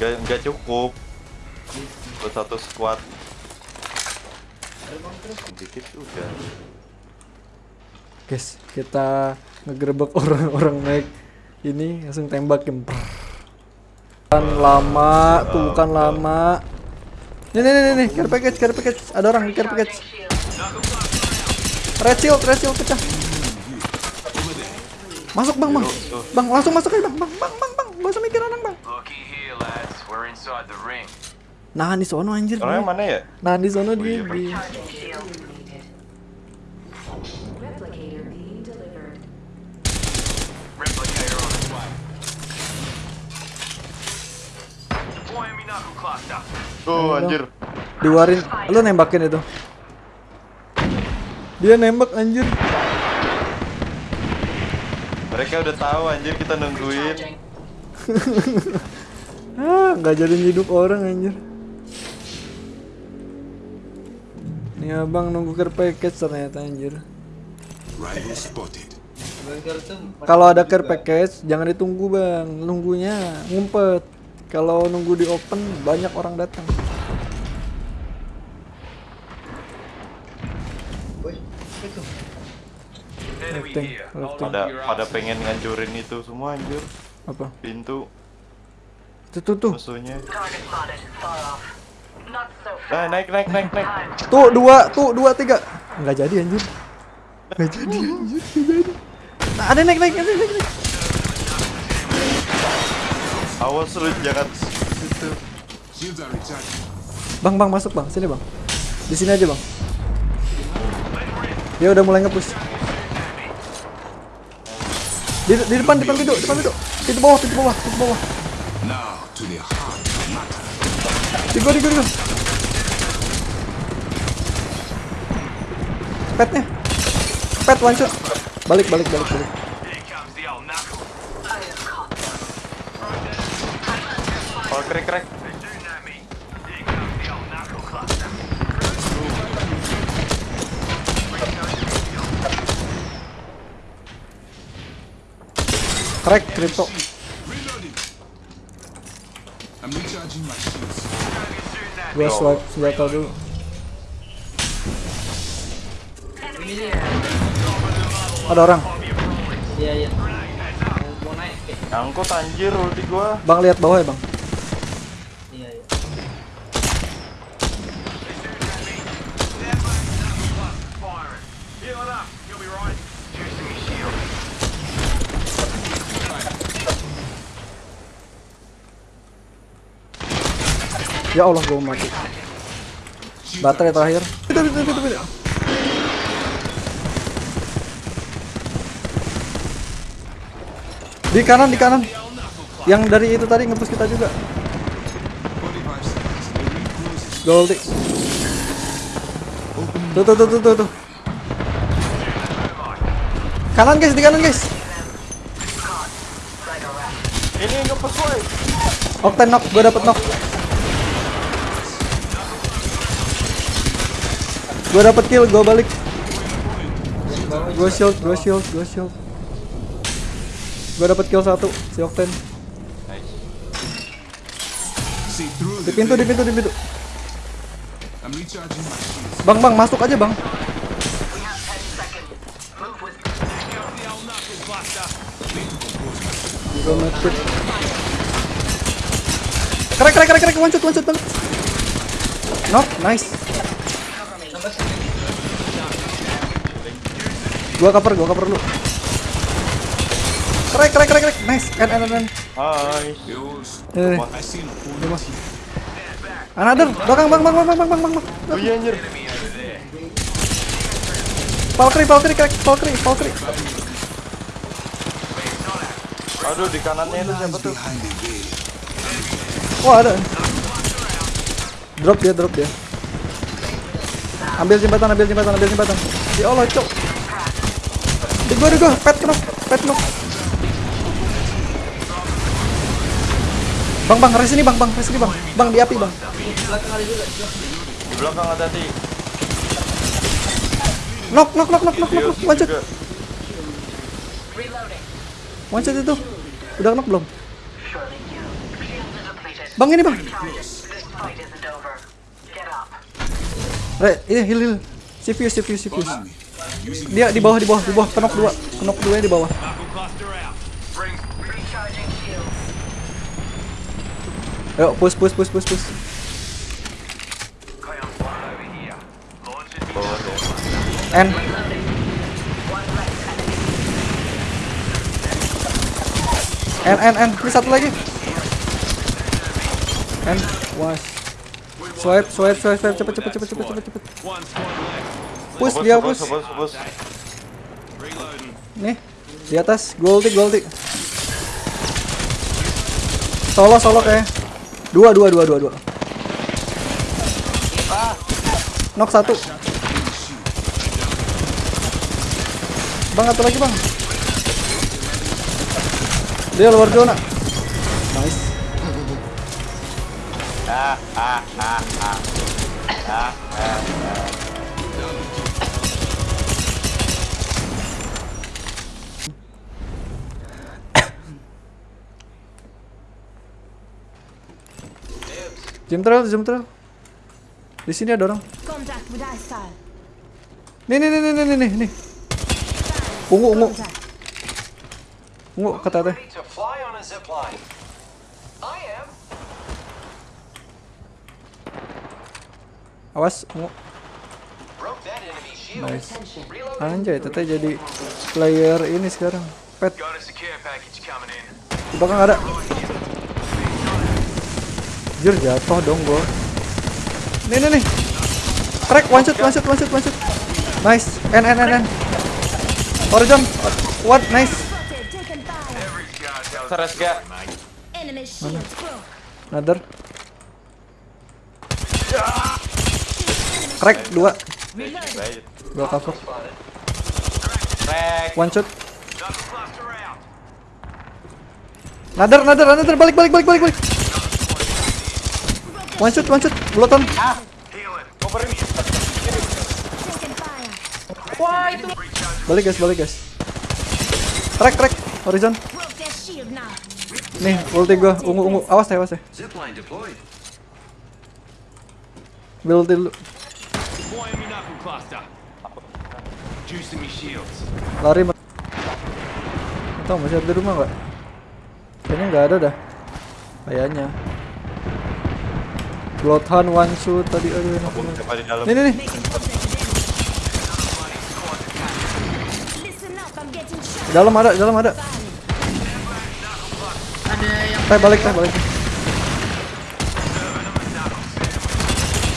Gak, gak cukup buat satu squad dikit udah Guys, kita ngegerebek orang-orang naik ini langsung tembakin. Kan lama, tuh kan lama. Nih nih nih nih, care package, care package. Ada orang di care package. Red shield, red shield pecah. Masuk bang, bang. Bang, langsung masuk aja bang, bang, bang, bang, bang. Gak usah mikir orang bang. Nahan di sono anjir. dia. mana ya Nahan di sono dia. iya, knuckle cluster. tuh anjir Diwarin, lu nembakin itu. Dia nembak anjir. Mereka udah tahu anjir kita nungguin Ah, nggak jadi hidup orang anjir. Nih abang nunggu care package ternyata anjir. Kalau ada care package jangan ditunggu bang, nunggunya ngumpet. Kalau nunggu di open banyak orang datang. Lifting. Hold on pada pada pengen ngancurin itu semua anjir Apa? pintu Tuh tuh tuh. musuhnya nah naik naik naik naik Tuh dua, tuh dua tiga. Nggak jadi anjir. Nggak jadi anjir, nggak jadi. Nah, ada naik naik naik naik. naik. awas lu jangan situ. Bang bang masuk bang, sini bang. Di sini aja bang. Dia udah mulai ngepush. Di, di depan, depan pintu, depan pintu. Pintu bawah, pintu bawah, pintu bawah. Now to the heart of the matter. Di gua, di gua, di gua. Petnya. Pet shot. Balik, balik, balik, balik. Oh krek krek Crack, crypto. Gua swipe senjata dulu. Ada orang. Iya iya. Mau naik kayak. angkut anjir ulti gua Bang lihat bawah ya, Bang. Ya Allah, gua mati. Baterai terakhir. Di kanan, di kanan. Yang dari itu tadi ngepush kita juga. 45 seconds. The ring closes. Goldie. Tuh, tuh, tuh, tuh, tuh, tuh. Kanan guys, di kanan guys. ini woy Octane knock, gua dapet knock. Gua dapet kill, gua balik. Gua shield, gua shield, gua shield. Gua dapet kill satu, si Octane. Di pintu, di pintu, di pintu. Bang, bang, masuk aja bang. We have 10 seconds. Move with Gua mati. Krek, krek, krek, krek, one shot, one shot. Knock, nice. Gua cover, gua cover dulu. Krek, krek, krek, krek, nice. N, N. hai. Eh, here. another, belakang, bang, bang, bang, bang, bang, bang, bang. oh iya anjir Valkyrie, Valkyrie, krek, Valkyrie, Valkyrie. aduh di kanannya itu siapa tuh. Wah ada. Drop dia, drop dia. Ambil jembatan, ambil jembatan, ambil jembatan. Ya Allah, cok. Di gua, di gua, pet knock, pet knock. Bang, bang, res ini bang, bang, res ini bang. Bang, di api bang. di belakang ada hati Knock, knock, knock, knock, knock, knock, one shot itu. Udah knock belum? Bang ini bang. Re, ini heal heal. Follow me. Using Dia di bawah, di bawah, di bawah. Kenok dua, kenok dua di bawah. Ayo, push, push, push, push, push. N. N, N, N. Ini satu lagi. N. Was. Swipe, swipe, swipe, swipe. Cepet, cepet, cepet, cepet, cepet, cepet. Push, dia push. Nih, di atas. Goldik, goldik. Solo, solo kayak. Dua, dua, dua, dua, dua. Knock satu. Bang, satu lagi bang. Dia luar zona. Jam trail, jam trail. Di sini ada orang. Nih, nih, nih, nih, nih, nih, nih. Ungu, ungu, ungu kata teh. Awas, ungu. Nice. Anjay, teteh jadi player ini sekarang. Pet, di belakang ada. Jir, jatuh dong gua. Nih, nih, nih. Crack, one shot, one shot, one shot, one shot. Nice. N, N, N, N. Horizon. What? Nice. Seres gak? Another. Crack, dua. Dua cover. Crack. One shot. Another, another, another. Balik, balik, balik, balik, balik. One shot, one shot. Fire. Balik guys, balik guys. Crack, crack. Horizon. Nih, ulti gua. Ungu, ungu. Awas ya, awas ya. Build dulu. Lari. Tahu masih ada di rumah nggak? Kayaknya nggak ada dah. Kayaknya. Bloodhound one shoot tadi aduh enak. Nih nih nih. Dalam ada, di dalam ada. Ada yang Teh balik, teh balik.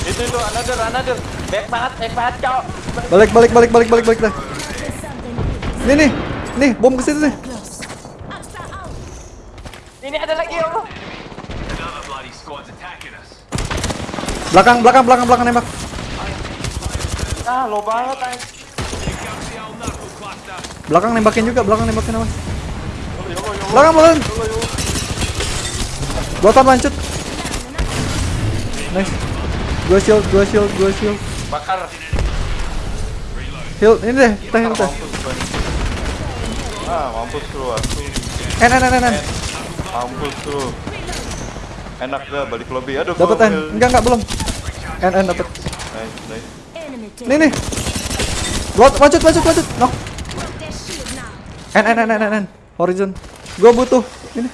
Itu itu another another. Back banget, back banget cowok. Balik, balik, balik, balik, balik, balik with Nih nih. Nih, bom ke situ nih. Ini ada lagi ya Allah. Us. Belakang, belakang, belakang, belakang nembak. Ah, lo banget ay. Belakang nembakin juga, belakang nembakin awas. Belakang, belakang. One shoot. Nice. Dua shield, dua shield, dua shield. Bakar. Heal, ini deh, kita heal nih. Ah, mampus lu aku. N, N. Mampus lu. Enak dah balik lobby. Aduh. Dapat gua N. will- Enggak, enggak belum. N, N dapat. Nice, nice. Nih nih. Lanjut, lanjut, lanjut. Knock. Broke their shield now. N, N, N, N, N, N. Horizon. Gua butuh. Ini.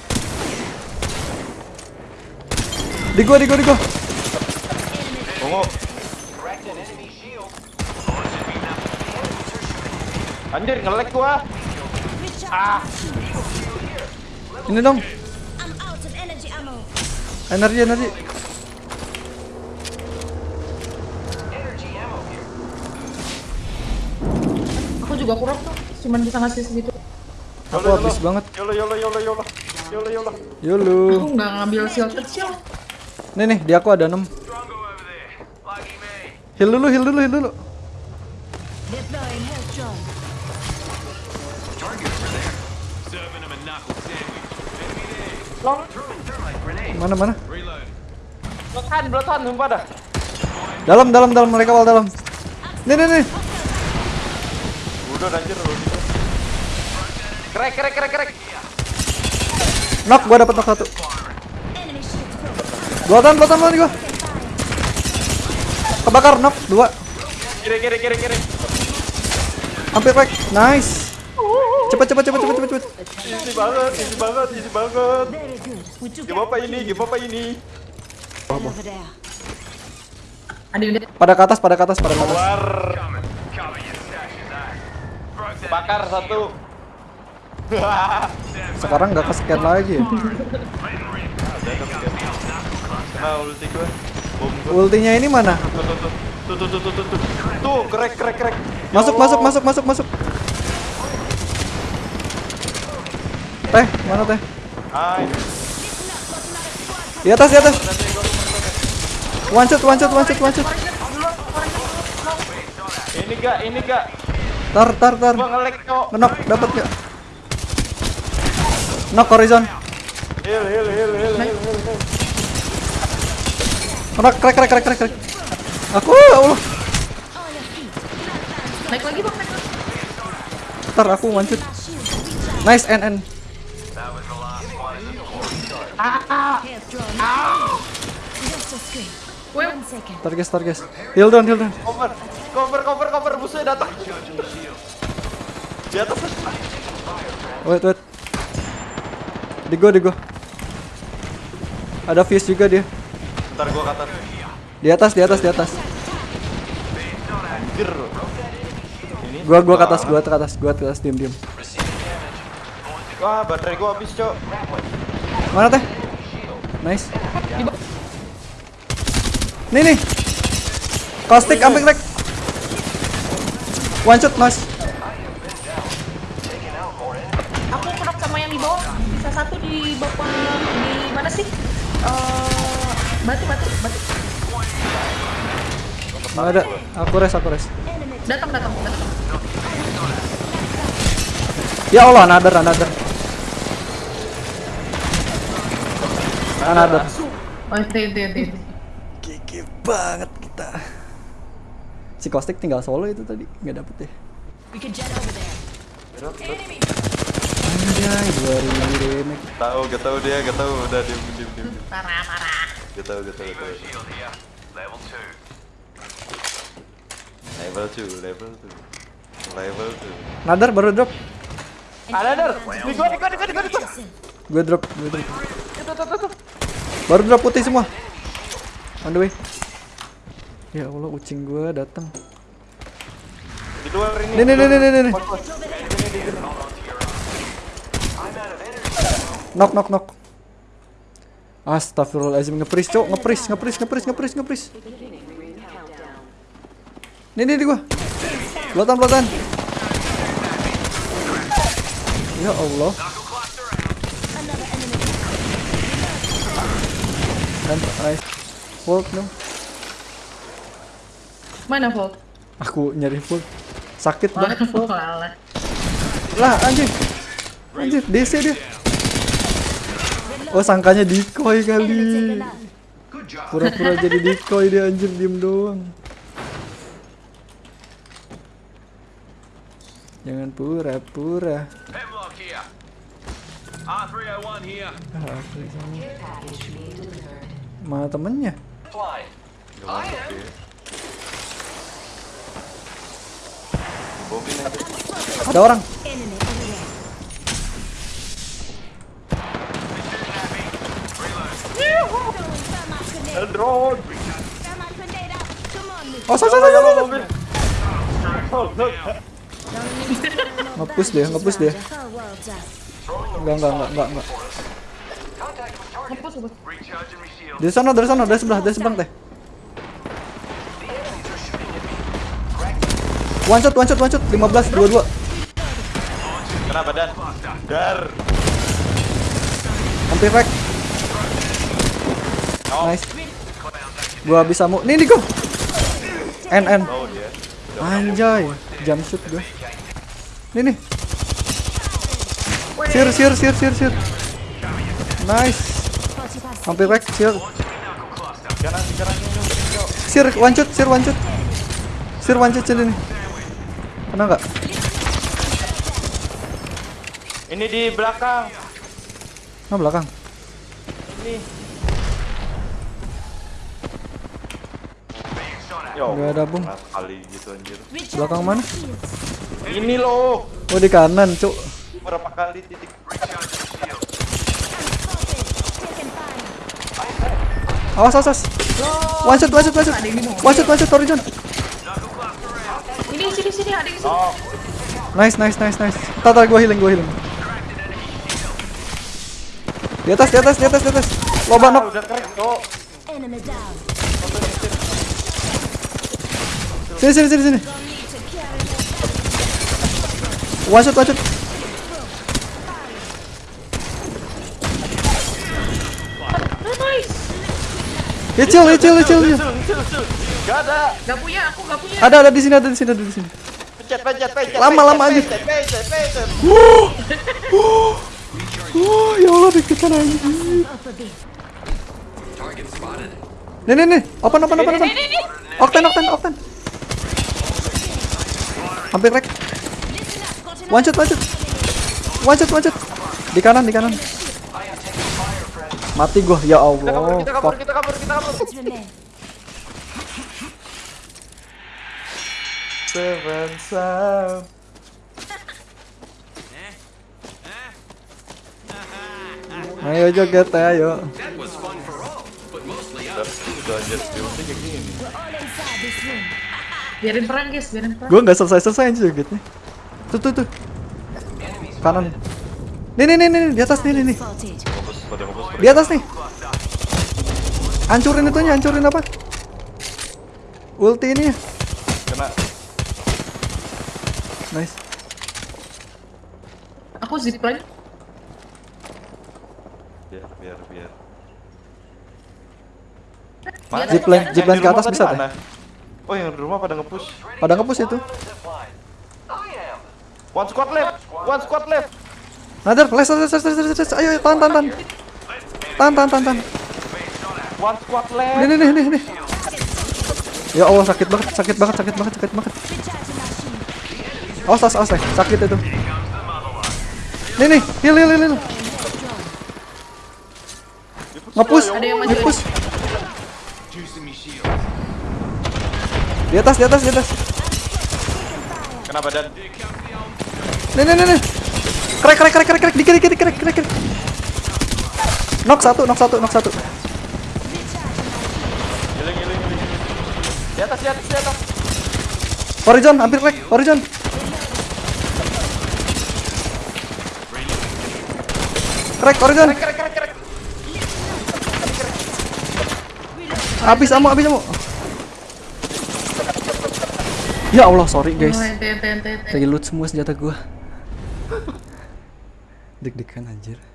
Di gua, di gua, di gua. Ungu. Anjir nge-lag gua. Recharge. Ini dong. Energi, energi. aku juga kurang tuh. Cuman bisa ngasih segitu. Aku habis banget. Yolo yolo yolo yolo. Yolo yolo. Yolo. Aku nggak ngambil shield kecil. Nih nih, di aku ada 6. Drongo over there. Lucky me. Heal dulu, heal dulu, heal dulu. Grenade. Mana mana? Blotan, blotan, sumpah dah. Dalam, dalam, dalam. Mereka awal dalam. Nih, nih, nih. Udah anjir lu. Crack, crack, crack, crack. Knock, gua dapat knock satu. Enemy shields broken. Dua tan, dua tan lagi gua. Kebakar knock dua. Kiri kiri kiri kiri. Hampir crack. Nice. Cepet cepet cepet cepet cepet cepet. Easy banget, easy banget, easy banget. Game apa ini? Game apa ini? yang Pada ke atas, pada ke atas, pada ke atas. Keluar. Bakar satu. Sekarang nggak lagi. ya. Ulti gue. Bom gue. Ultinya ini mana? Tuh tuh tuh. Tuh tuh tuh tuh tuh crack crack crack. Masuk, masuk, masuk, masuk, masuk. Teh, mana teh? Ah, ini. Di atas, di atas. One shot, one shot, one shot, one shot. Ini gak, ini gak. Tar, tar, tar. Gua nge-lag kok. Knock, dapat gak? Knock horizon. Heal, heal, heal, heal, heal, heal, heal. Knock, crack, crack, crack, crack, crack. Aku, ya Allah. naik lagi bang, naik lagi. Tar, aku. Recharge. Nice, end. Health drawn. Just a screen. Wait. One second. Tar, guys, tar, guys. Heal down, heal down. Cover, cover, cover, cover. Musuhnya datang. Di atas. Wait, wait. Di gua, di gua. Ada fuse juga dia. Ntar gua ke atas. Di atas, di atas, di atas. Anjir. Gua, gua ke atas, gua ke atas, gua ke atas, diem, diem. Wah, baterai gua habis, Cok. Mana teh? Nice. Nih nih. Caustic ambil crack. One shot, nice. Aku knock sama yang di bawah. Bisa satu di bawah di mana sih? Eh, batu, batu, batu. Nggak ada. Aku res, aku res. Datang, datang, datang. Ya Allah, another, another. Another. Oh, itu, itu, itu. itu. Gigi banget kita. Si Caustic tinggal solo itu tadi, nggak dapet ya. There. Anjay, 2000 damage. Tahu, gak tahu dia, gak tahu. Udah diem, diem, diem. diem. Parah, parah. Gak tahu, gak tahu, gak tahu. Level 2. Level 2, level 2. Level 2. Another baru drop. Ada, ada. Di gua, di gua, di gua, di gua. Gue drop, gue drop. Baru drop putih semua. On the way. Ya Allah, ucing gue datang. Di luar ini. Nih nih nih nih nih nih. Knock knock knock. Astagfirullahaladzim ngepris cok ngepris ngepris ngepris ngepris ngepris. Nih nih di gua. Pelotan pelotan. Ya Allah. Nice. Volt no. Mana Volt? Aku nyari full. Sakit Mana banget? Alah. Lah anjing. Anjir DC dia. Oh sangkanya decoy kali. Pura-pura jadi decoy dia anjir diem doang. Jangan pura-pura. Here. R301 here. Ah, aku di sana. Mana temennya? Ada orang. Oh, mobil. Oh, no. Ngepush dia, ngepush dia. Enggak, enggak, enggak, enggak, enggak. Dari sana, dari sana, dari sebelah, dari sebelah teh. One shot, one shot, one shot, 15, 22 Kena badan. Dar. Hampir wreck Nice Gua bisa mu, nih nih gua N, N Oh. Anjay, jump shoot gue. Nih nih. Sir, sir, sir, sir, sir. Nice. 45 Hampir wreck, sir. Sir, one shot, sir, one shot. Sir, one shot sini nih. Kena nggak? Ini di belakang. Ah belakang. Ini. Yo, Nggak ada, Bung. kali gitu anjir. Belakang mana? Ini loh. Oh di kanan, cuk. Berapa kali titik Awas, awas, awas. One shot, one shot, one shot. One shot, one shot, Horizon. Ini sini sini ada di sini. Nice, nice, nice, nice. Tata, gua healing, gua healing. Di atas, di atas, di atas, di atas. Loba knock. Sini, sini, sini, sini. One shot, one shot. Kecil, kecil, kecil, kecil. Sil, sil, sil. Gak ada. Gak punya, aku gak punya. Ada, ada di sini, ada di sini, ada di sini. Pencet, pencet, pencet. Lama, lama aja. Pencet, pencet, pencet. Oh, ya Allah, deketan anjing. Up a bit. Target spotted. Nih, nih, nih. Open, open, open, open. Oktan, oktan, oktan. Hampir rek. One shot, one shot. One shot, one shot. Di kanan, di kanan. Mati gua, ya Kita kabur, Allah. kita kabur, kita kabur, kita kabur. Seven sound. Ayo joget, ayo. Room. Biarin perang guys, biarin perang. Gua nggak selesai-selesai aja jogetnya. Tuh, tuh, tuh. Kanan. Nih, nih, nih, nih, di atas nih, nih, nih. Di atas nih. Hancurin itunya, hancurin apa? Ulti ini ya. Kena. Nice. Aku zipline. Biar, biar, biar. Mana? Zipline, zipline ke atas bisa deh. Oh, yang di rumah pada nge-push. Pada ngepush itu. One squad left. One squad left. Nadar, les, les, les, les, les, les. Ayo, ayo, tahan, tahan, tahan. Tahan, tahan, tahan, tahan. One squad left. Nih, nih, nih, nih, nih. Ya Allah, sakit banget, sakit banget, sakit banget, sakit banget. Awas, awas, awas, sakit itu. Nih, nih, heal, heal, heal, heal. Ngepush, Ada yang maju ngepush. Di atas, di atas, di atas. Kena badan. Nih, nih, nih, nih. Krek, krek, krek, krek, krek, dikit, dikit, krek, krek, krek. Knock satu, knock satu, knock satu. Giling, giling, giling. Di atas, di atas, di atas. Horizon, hampir krek, horizon. Krek, horizon. Krek, krek, krek. Habis ammo, habis ammo. Ya Allah, sorry guys. Lagi loot semua senjata gua. Deg-degan anjir.